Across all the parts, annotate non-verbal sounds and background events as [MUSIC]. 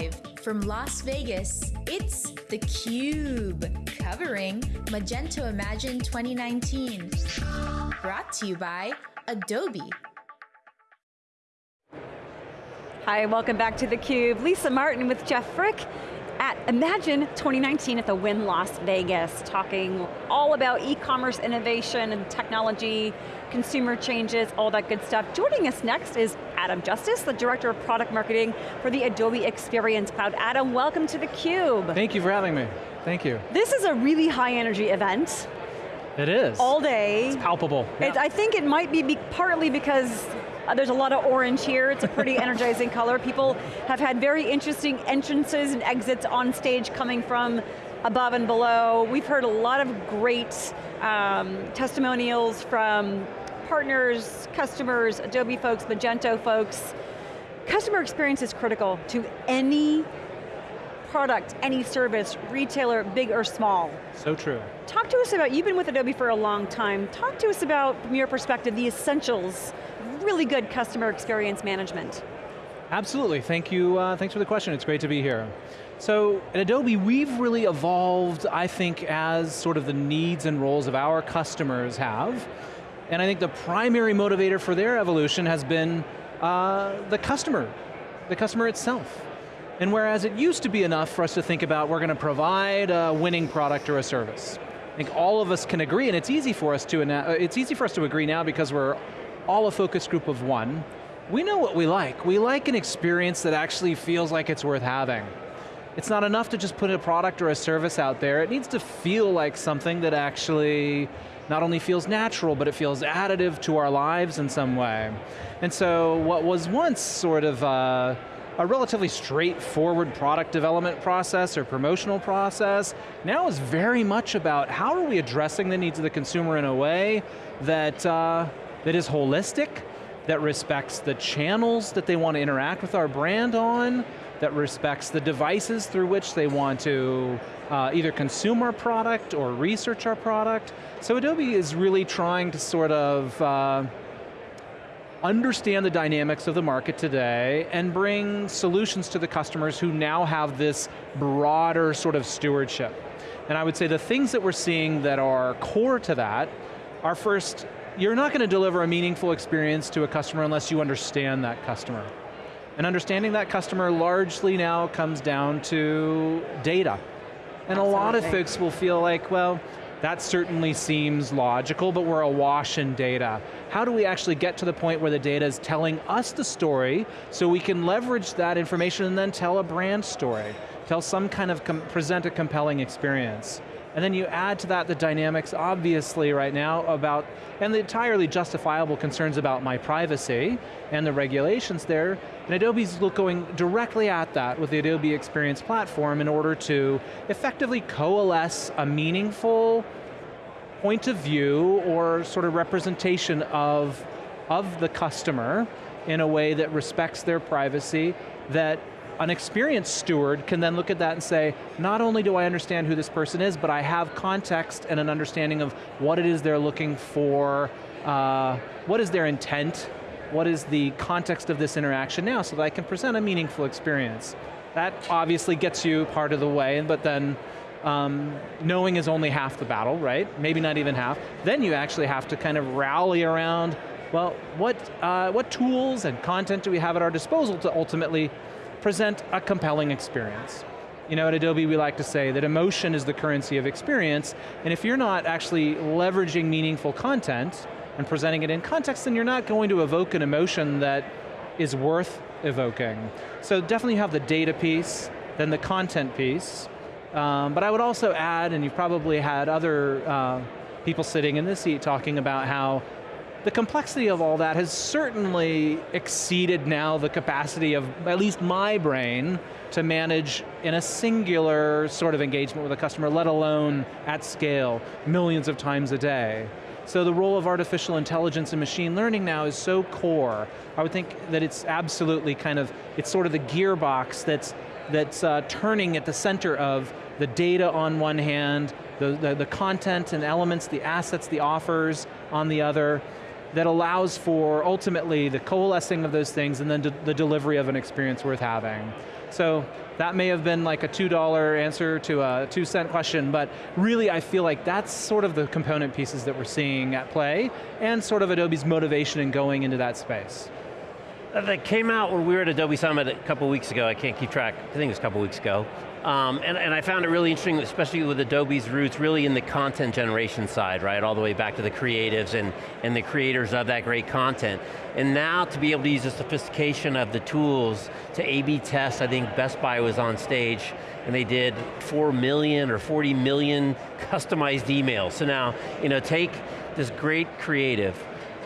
Live from Las Vegas, it's theCUBE, covering Magento Imagine 2019. Brought to you by Adobe. Hi, welcome back to theCUBE. Lisa Martin with Jeff Frick at Imagine 2019 at the Wynn Las Vegas, talking all about e-commerce innovation and technology, consumer changes, all that good stuff. Joining us next is Adam Justice, the Director of Product Marketing for the Adobe Experience Cloud. Adam, welcome to theCUBE. Thank you for having me, thank you. This is a really high energy event. It is. All day. It's palpable. Yeah. I think it might be, be partly because uh, there's a lot of orange here, it's a pretty [LAUGHS] energizing color. People have had very interesting entrances and exits on stage coming from above and below. We've heard a lot of great um, testimonials from partners, customers, Adobe folks, Magento folks. Customer experience is critical to any product, any service, retailer, big or small. So true. Talk to us about, you've been with Adobe for a long time, talk to us about, from your perspective, the essentials, really good customer experience management. Absolutely, thank you, uh, thanks for the question, it's great to be here. So at Adobe, we've really evolved, I think, as sort of the needs and roles of our customers have. And I think the primary motivator for their evolution has been uh, the customer, the customer itself. And whereas it used to be enough for us to think about we're going to provide a winning product or a service, I think all of us can agree, and it's easy for us to uh, it's easy for us to agree now because we're all a focus group of one. We know what we like. We like an experience that actually feels like it's worth having. It's not enough to just put a product or a service out there. It needs to feel like something that actually not only feels natural, but it feels additive to our lives in some way. And so what was once sort of uh, a relatively straightforward product development process or promotional process now is very much about how are we addressing the needs of the consumer in a way that, uh, that is holistic, that respects the channels that they want to interact with our brand on, that respects the devices through which they want to uh, either consume our product or research our product. So Adobe is really trying to sort of uh, understand the dynamics of the market today and bring solutions to the customers who now have this broader sort of stewardship. And I would say the things that we're seeing that are core to that are first, you're not going to deliver a meaningful experience to a customer unless you understand that customer. And understanding that customer largely now comes down to data. And Absolutely. a lot of folks will feel like, well, that certainly seems logical, but we're awash in data. How do we actually get to the point where the data is telling us the story so we can leverage that information and then tell a brand story? Tell some kind of, present a compelling experience. And then you add to that the dynamics, obviously right now, about, and the entirely justifiable concerns about my privacy and the regulations there, and Adobe's going directly at that with the Adobe Experience Platform in order to effectively coalesce a meaningful point of view or sort of representation of, of the customer in a way that respects their privacy, that an experienced steward can then look at that and say, not only do I understand who this person is, but I have context and an understanding of what it is they're looking for, uh, what is their intent, what is the context of this interaction now so that I can present a meaningful experience. That obviously gets you part of the way, but then um, knowing is only half the battle, right? Maybe not even half. Then you actually have to kind of rally around, well, what, uh, what tools and content do we have at our disposal to ultimately present a compelling experience. You know, at Adobe we like to say that emotion is the currency of experience, and if you're not actually leveraging meaningful content and presenting it in context, then you're not going to evoke an emotion that is worth evoking. So definitely have the data piece, then the content piece, um, but I would also add, and you've probably had other uh, people sitting in this seat talking about how the complexity of all that has certainly exceeded now the capacity of at least my brain to manage in a singular sort of engagement with a customer, let alone at scale, millions of times a day. So the role of artificial intelligence and machine learning now is so core. I would think that it's absolutely kind of, it's sort of the gearbox that's, that's uh, turning at the center of the data on one hand, the, the, the content and elements, the assets, the offers on the other, that allows for ultimately the coalescing of those things and then de the delivery of an experience worth having. So that may have been like a $2 answer to a two cent question, but really I feel like that's sort of the component pieces that we're seeing at play, and sort of Adobe's motivation in going into that space. That came out when we were at Adobe Summit a couple weeks ago, I can't keep track, I think it was a couple weeks ago. Um, and, and I found it really interesting, especially with Adobe's roots, really in the content generation side, right? All the way back to the creatives and, and the creators of that great content. And now to be able to use the sophistication of the tools to A-B test, I think Best Buy was on stage and they did 4 million or 40 million customized emails. So now, you know, take this great creative,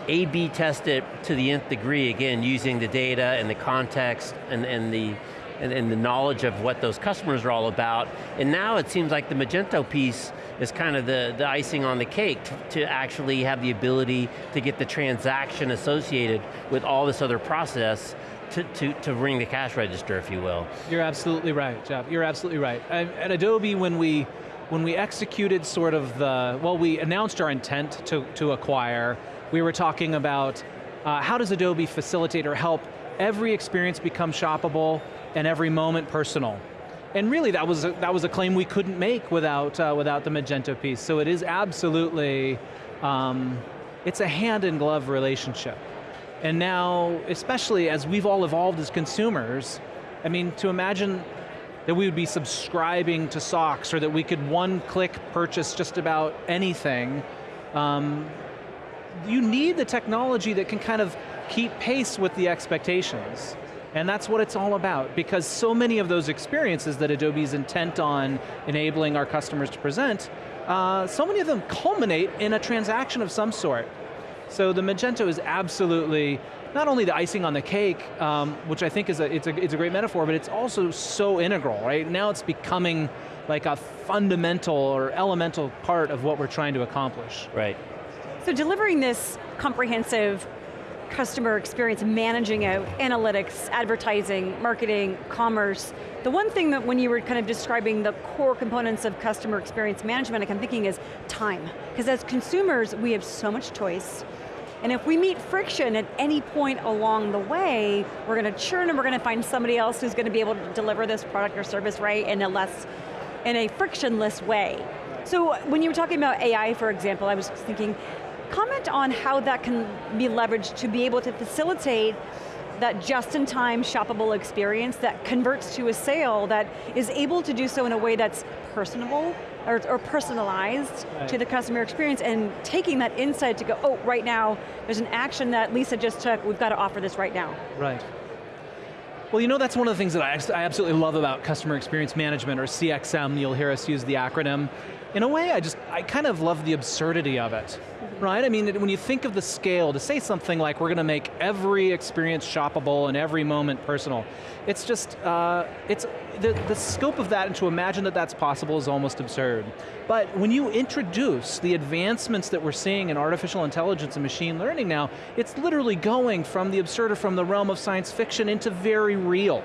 a-B test it to the nth degree, again, using the data and the context and, and the and, and, the knowledge of what those customers are all about. And now it seems like the Magento piece is kind of the, the icing on the cake to, to actually have the ability to get the transaction associated with all this other process to, to, to ring the cash register, if you will. You're absolutely right, Jeff. You're absolutely right. At Adobe, when we when we executed sort of the, well, we announced our intent to, to acquire, we were talking about uh, how does Adobe facilitate or help every experience become shoppable and every moment personal. And really that was a, that was a claim we couldn't make without, uh, without the Magento piece. So it is absolutely, um, it's a hand in glove relationship. And now, especially as we've all evolved as consumers, I mean, to imagine that we would be subscribing to socks or that we could one click purchase just about anything, um, you need the technology that can kind of keep pace with the expectations. And that's what it's all about, because so many of those experiences that Adobe's intent on enabling our customers to present, uh, so many of them culminate in a transaction of some sort. So the Magento is absolutely not only the icing on the cake, um, which I think is a, it's, a, it's a great metaphor, but it's also so integral, right? Now it's becoming like a fundamental or elemental part of what we're trying to accomplish. Right. So delivering this comprehensive customer experience, managing out analytics, advertising, marketing, commerce, the one thing that when you were kind of describing the core components of customer experience management, I'm thinking is time. Because as consumers, we have so much choice, and if we meet friction at any point along the way, we're going to churn and we're going to find somebody else who's going to be able to deliver this product or service right in a less, in a frictionless way. So when you were talking about AI, for example, I was thinking, comment on how that can be leveraged to be able to facilitate that just-in-time shoppable experience that converts to a sale that is able to do so in a way that's personable or, or personalized right. to the customer experience and taking that insight to go, oh, right now, there's an action that Lisa just took, we've got to offer this right now. Right. Well, you know, that's one of the things that I, I absolutely love about customer experience management, or CXM, you'll hear us use the acronym. In a way, I just, I kind of love the absurdity of it right? I mean, when you think of the scale, to say something like we're going to make every experience shoppable and every moment personal, it's just, uh, it's, the, the scope of that and to imagine that that's possible is almost absurd. But when you introduce the advancements that we're seeing in artificial intelligence and machine learning now, it's literally going from the absurd or from the realm of science fiction into very real.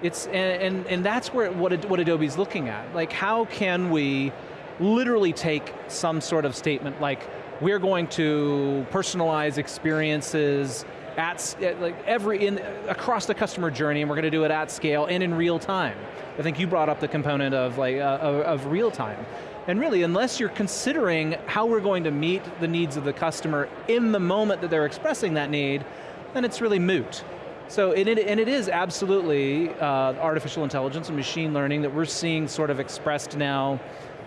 It's, and, and, and that's where, what, what Adobe's looking at. Like how can we literally take some sort of statement like, we're going to personalize experiences at, like every, in, across the customer journey, and we're going to do it at scale and in real time. I think you brought up the component of, like, uh, of, of real time. And really, unless you're considering how we're going to meet the needs of the customer in the moment that they're expressing that need, then it's really moot. So, it, and it is absolutely uh, artificial intelligence and machine learning that we're seeing sort of expressed now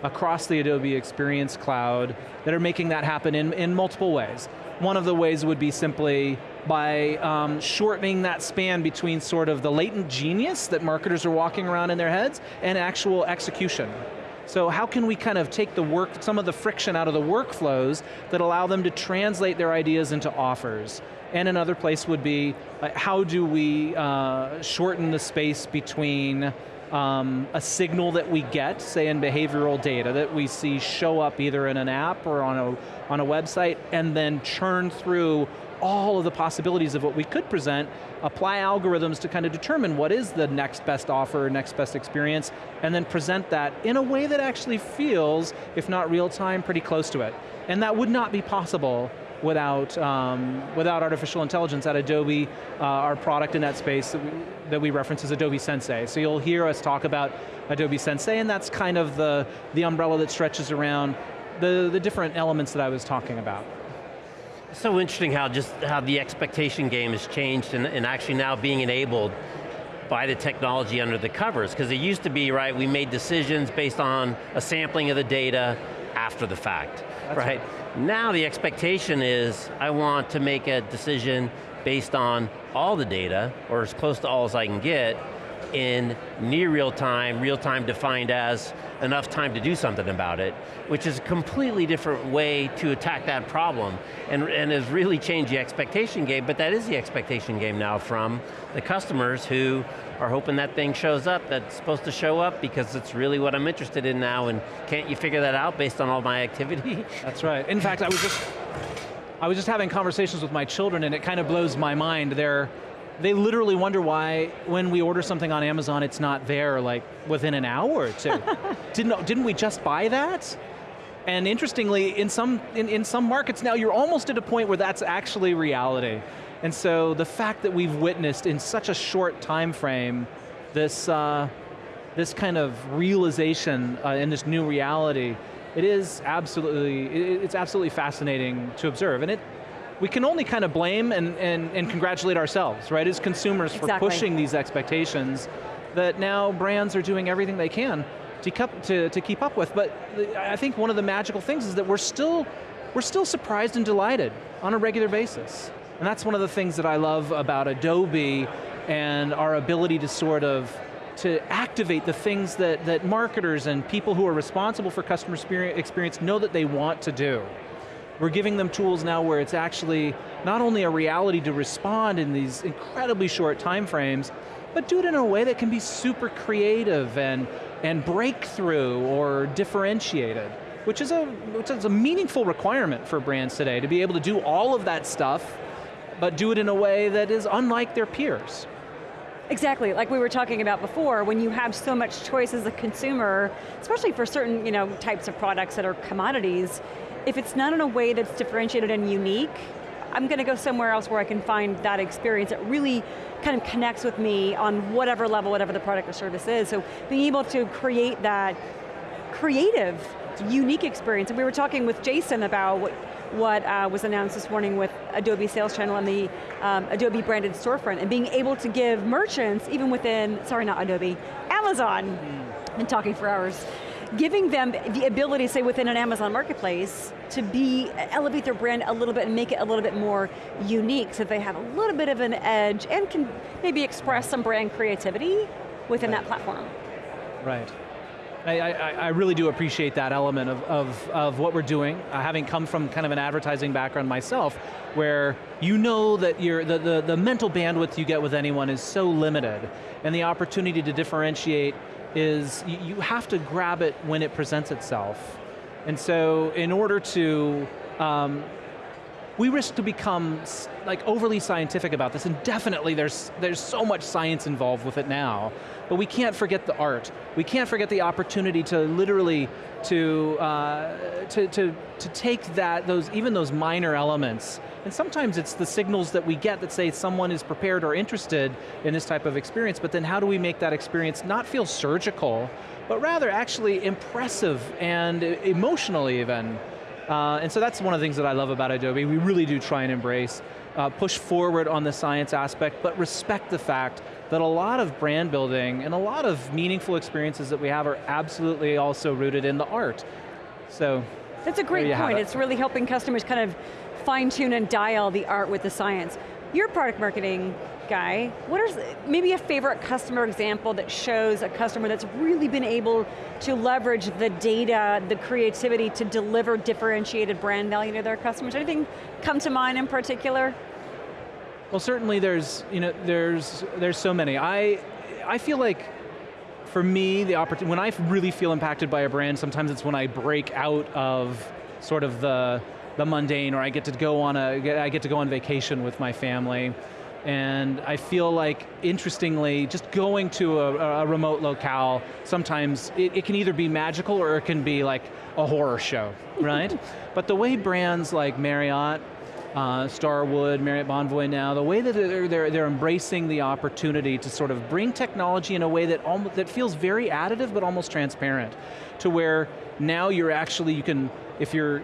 across the Adobe Experience Cloud that are making that happen in, in multiple ways. One of the ways would be simply by um, shortening that span between sort of the latent genius that marketers are walking around in their heads and actual execution. So how can we kind of take the work, some of the friction out of the workflows that allow them to translate their ideas into offers? And another place would be, uh, how do we uh, shorten the space between um, a signal that we get, say in behavioral data, that we see show up either in an app or on a, on a website, and then churn through all of the possibilities of what we could present, apply algorithms to kind of determine what is the next best offer, next best experience, and then present that in a way that actually feels, if not real time, pretty close to it. And that would not be possible without, um, without artificial intelligence at Adobe. Uh, our product in that space that we, that we reference is Adobe Sensei. So you'll hear us talk about Adobe Sensei, and that's kind of the, the umbrella that stretches around the, the different elements that I was talking about. So interesting how just how the expectation game has changed and, and actually now being enabled by the technology under the covers, because it used to be, right, we made decisions based on a sampling of the data after the fact, right? right? Now the expectation is, I want to make a decision based on all the data, or as close to all as I can get, in near real time, real time defined as enough time to do something about it, which is a completely different way to attack that problem, and, and has really changed the expectation game, but that is the expectation game now from the customers who are hoping that thing shows up that's supposed to show up because it's really what I'm interested in now, and can't you figure that out based on all my activity? [LAUGHS] That's right. In fact, I was just, I was just having conversations with my children and it kind of blows my mind. They're, they literally wonder why when we order something on Amazon it's not there like within an hour or two. [LAUGHS] didn't, didn't we just buy that? And interestingly, in some, in, in some markets now, you're almost at a point where that's actually reality. And so the fact that we've witnessed in such a short time frame this, uh, this kind of realization uh, in this new reality, it is absolutely, it, it's absolutely fascinating to observe. And it, we can only kind of blame and, and, and congratulate ourselves, right, as consumers exactly. for pushing these expectations that now brands are doing everything they can to, to, to keep up with. But I think one of the magical things is that we're still, we're still surprised and delighted on a regular basis. And that's one of the things that I love about Adobe and our ability to sort of to activate the things that, that marketers and people who are responsible for customer experience know that they want to do. We're giving them tools now where it's actually not only a reality to respond in these incredibly short time frames, but do it in a way that can be super creative and, and breakthrough or differentiated, which is, a, which is a meaningful requirement for brands today, to be able to do all of that stuff, but do it in a way that is unlike their peers. Exactly, like we were talking about before, when you have so much choice as a consumer, especially for certain you know, types of products that are commodities, if it's not in a way that's differentiated and unique, I'm going to go somewhere else where I can find that experience that really kind of connects with me on whatever level, whatever the product or service is. So being able to create that creative, unique experience. And we were talking with Jason about what, what uh, was announced this morning with Adobe Sales Channel and the um, Adobe branded storefront, and being able to give merchants, even within, sorry not Adobe, Amazon, mm. been talking for hours, giving them the ability, say within an Amazon marketplace, to be, elevate their brand a little bit and make it a little bit more unique so they have a little bit of an edge and can maybe express some brand creativity within right. that platform. Right. I, I, I, really do appreciate that element of, of, of what we're doing, uh, having come from kind of an advertising background myself, where you know that the, the, the mental bandwidth you get with anyone is so limited, and the opportunity to differentiate is you have to grab it when it presents itself. And so in order to, um, we risk to become like overly scientific about this, and definitely there's, there's so much science involved with it now, but we can't forget the art. We can't forget the opportunity to literally, to, uh, to, to, to take that, those, even those minor elements, and sometimes it's the signals that we get that say someone is prepared or interested in this type of experience, but then how do we make that experience not feel surgical, but rather actually impressive and emotional even. Uh, and so that's one of the things that I love about Adobe. We really do try and embrace, uh, push forward on the science aspect, but respect the fact that a lot of brand building and a lot of meaningful experiences that we have are absolutely also rooted in the art. So, That's a great point. It. It's really helping customers kind of fine tune and dial the art with the science. Your product marketing guy, what is maybe a favorite customer example that shows a customer that's really been able to leverage the data, the creativity to deliver differentiated brand value to their customers? Anything come to mind in particular? Well certainly there's, you know, there's, there's so many. I, I feel like for me, the opportunity, when I really feel impacted by a brand, sometimes it's when I break out of sort of the, the mundane, or I get to go on a, I get to go on vacation with my family, and I feel like, interestingly, just going to a, a remote locale, sometimes it, it, can either be magical or it can be like a horror show, right? [LAUGHS] but the way brands like Marriott uh, Starwood, Marriott Bonvoy now, the way that they're, they're, they're embracing the opportunity to sort of bring technology in a way that, almost, that feels very additive but almost transparent, to where now you're actually, you can, if you're,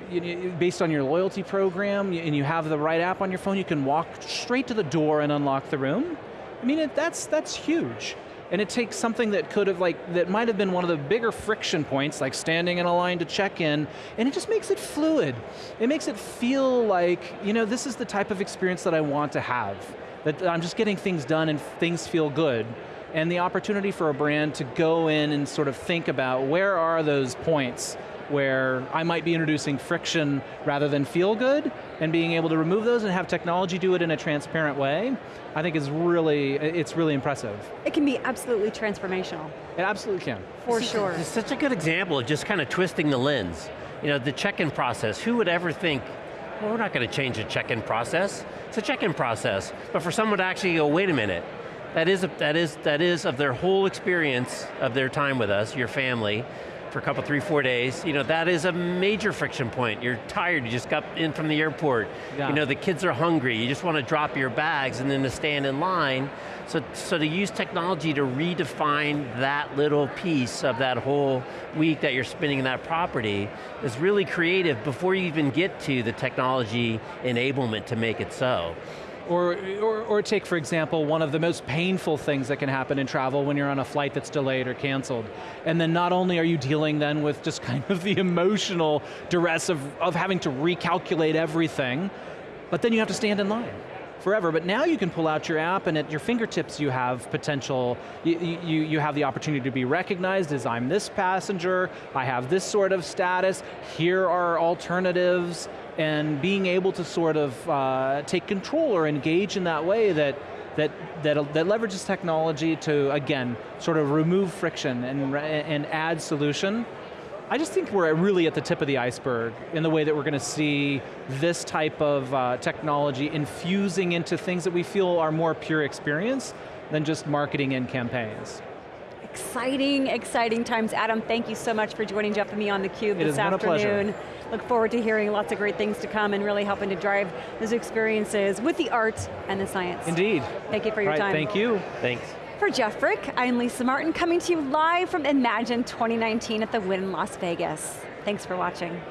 based on your loyalty program and you have the right app on your phone, you can walk straight to the door and unlock the room. I mean, that's, that's huge and it takes something that could have like, that might have been one of the bigger friction points, like standing in a line to check in, and it just makes it fluid. It makes it feel like, you know, this is the type of experience that I want to have. That I'm just getting things done and things feel good. And the opportunity for a brand to go in and sort of think about where are those points where I might be introducing friction rather than feel good, and being able to remove those and have technology do it in a transparent way, I think is really, it's really impressive. It can be absolutely transformational. It absolutely can. For sure. It's such a good example of just kind of twisting the lens. You know, the check-in process, who would ever think, well, we're not going to change the check-in process. It's a check-in process. But for someone to actually go, wait a minute, that is, a, that, is, that is of their whole experience of their time with us, your family, for a couple, three, four days, you know, that is a major friction point. You're tired, you just got in from the airport. Yeah. You know, the kids are hungry, you just want to drop your bags and then to stand in line. So, so to use technology to redefine that little piece of that whole week that you're spending in that property is really creative before you even get to the technology enablement to make it so. Or, or, or, take, for example, one of the most painful things that can happen in travel when you're on a flight that's delayed or canceled. And then not only are you dealing then with just [LAUGHS] kind of the emotional duress of, of having to recalculate everything, but then you have to stand in line forever, but now you can pull out your app and at your fingertips you have potential, you, you, you have the opportunity to be recognized as I'm this passenger, I have this sort of status, here are alternatives, and being able to sort of uh, take control or engage in that way that that, that, that leverages technology to, again, sort of remove friction and, and add solution. I just think we're really at the tip of the iceberg in the way that we're going to see this type of uh, technology infusing into things that we feel are more pure experience than just marketing and campaigns. Exciting, exciting times. Adam, thank you so much for joining Jeff and me on theCUBE it this afternoon. Look forward to hearing lots of great things to come and really helping to drive those experiences with the art and the science. Indeed. Thank you for your right, time. Thank you. Thanks. For Jeff Frick, I'm Lisa Martin coming to you live from Imagine 2019 at the Wynn in Las Vegas. Thanks for watching.